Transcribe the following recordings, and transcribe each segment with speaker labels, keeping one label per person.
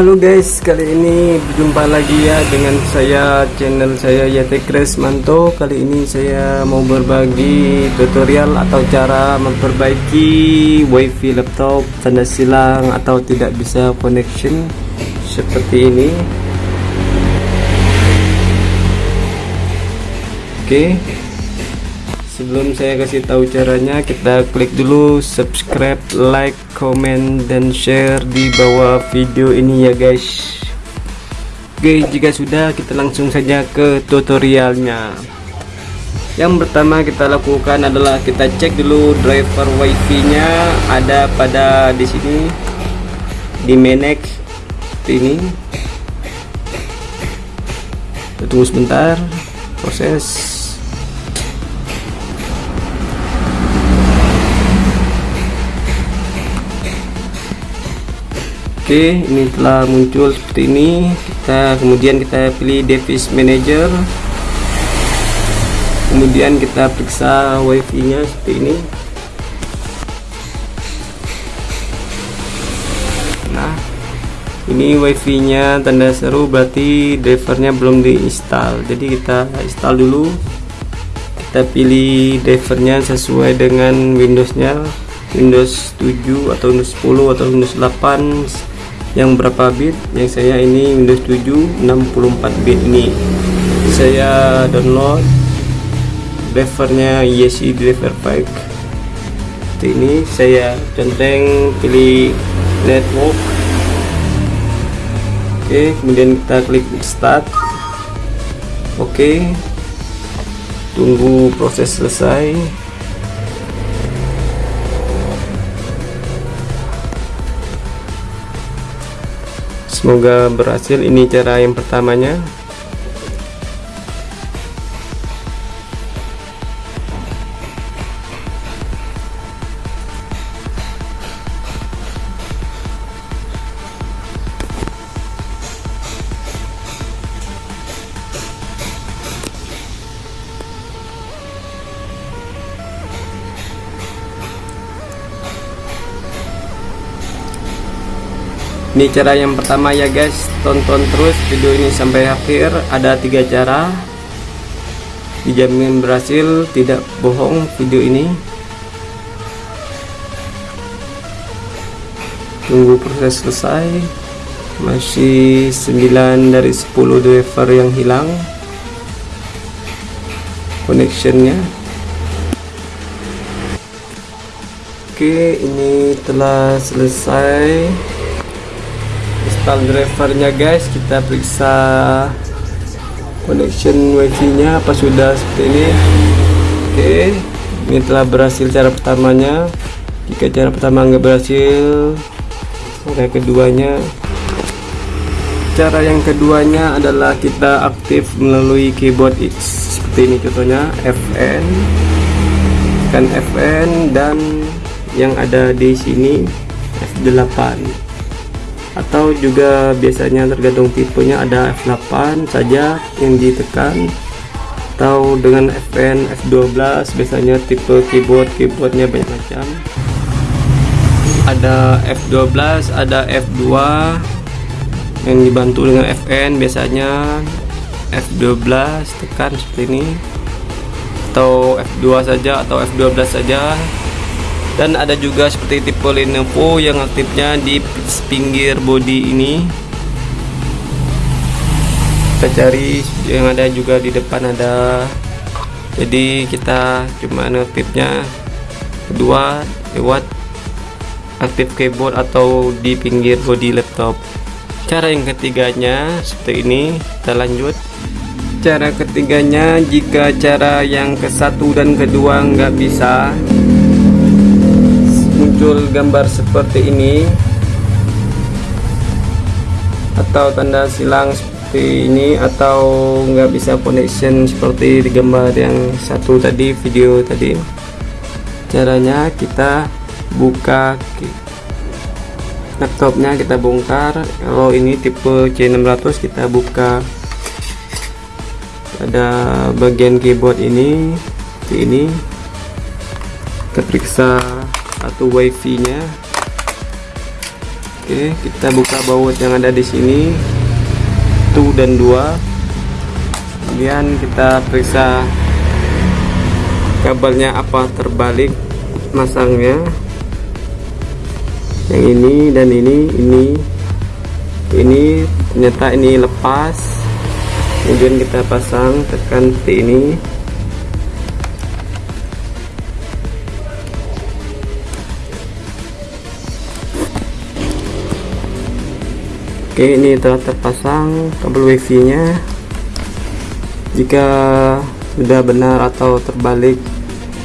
Speaker 1: Halo guys, kali ini berjumpa lagi ya dengan saya channel saya Yate Manto. Kali ini saya mau berbagi tutorial atau cara memperbaiki WiFi laptop tanda silang atau tidak bisa connection seperti ini. Oke. Sebelum saya kasih tahu caranya, kita klik dulu subscribe, like, comment, dan share di bawah video ini ya guys. Oke, jika sudah kita langsung saja ke tutorialnya. Yang pertama kita lakukan adalah kita cek dulu driver wifi-nya ada pada di sini di Menex ini. Tunggu sebentar proses Oke ini telah muncul seperti ini. Kita kemudian kita pilih device manager. Kemudian kita periksa wifi nya seperti ini. Nah ini wifi nya tanda seru berarti drivernya belum diinstal jadi kita install dulu. Kita pilih drivernya sesuai dengan Windowsnya. Windows 7 atau Windows 10 atau Windows 8 yang berapa bit? Yang saya ini Windows 7 64 bit ini. Saya download drivernya YC driver pack ini saya centeng pilih network. Oke kemudian kita klik start. Oke tunggu proses selesai semoga berhasil. Ini cara yang pertamanya ini cara yang pertama ya guys. Tonton terus video ini sampai akhir. Ada tiga cara. Dijamin berhasil tidak bohong video ini. Tunggu proses selesai. Masih 9 dari 10 driver yang hilang. Connectionnya. Oke ini telah selesai install drivernya guys. Kita periksa connection wifi nya apa sudah seperti ini. Oke ini telah berhasil cara pertamanya. Jika cara pertama nggak berhasil cara keduanya. Cara yang keduanya adalah kita aktif melalui keyboard X seperti ini contohnya FN kan FN dan yang ada di sini F8 atau juga biasanya tergantung tipenya ada F8 saja yang ditekan. Atau dengan FN F12 biasanya tipe keyboard keyboardnya banyak macam. Ada F12 ada F2 yang dibantu dengan FN biasanya F12 tekan seperti ini. Atau F2 saja atau F12 saja dan ada juga seperti tipe Lenovo yang aktifnya di pinggir body ini. Kita cari yang ada juga di depan ada. Jadi kita cuma notifnya kedua lewat aktif keyboard atau di pinggir body laptop. Cara yang ketiganya seperti ini kita lanjut. Cara ketiganya jika cara yang ke satu dan kedua nggak bisa muncul gambar seperti ini. Atau tanda silang seperti ini atau nggak bisa connection seperti di gambar yang satu tadi video tadi. Caranya kita buka laptopnya kita bongkar. Kalau ini tipe C600 kita buka. Ada bagian keyboard ini ini. Kita periksa atau wifi nya Oke, kita buka baut yang ada di sini. Satu dan dua. Kemudian kita periksa kabelnya apa terbalik masangnya. Yang ini dan ini, ini, ini ternyata ini lepas. Kemudian kita pasang tekan seperti ini. Oke ini telah terpasang kabel wifi nya jika sudah benar atau terbalik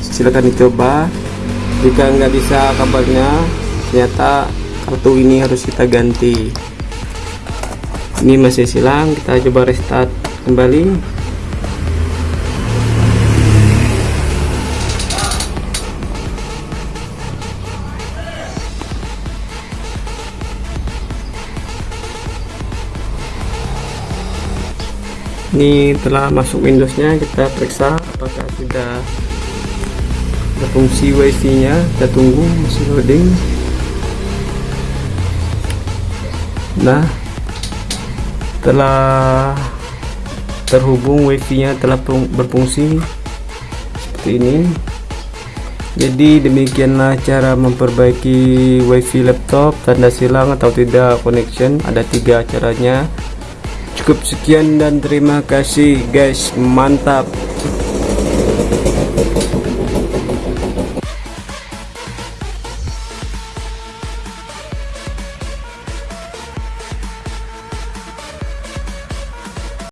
Speaker 1: silahkan dicoba. Jika nggak bisa kabelnya ternyata kartu ini harus kita ganti. Ini masih silang kita coba restart kembali ini telah masuk Windowsnya kita periksa apakah sudah berfungsi wifi nya kita tunggu masih loading. Nah telah terhubung wifi nya telah berfungsi seperti ini. Jadi demikianlah cara memperbaiki wifi laptop tanda silang atau tidak connection. Ada tiga caranya cukup sekian dan terima kasih guys. Mantap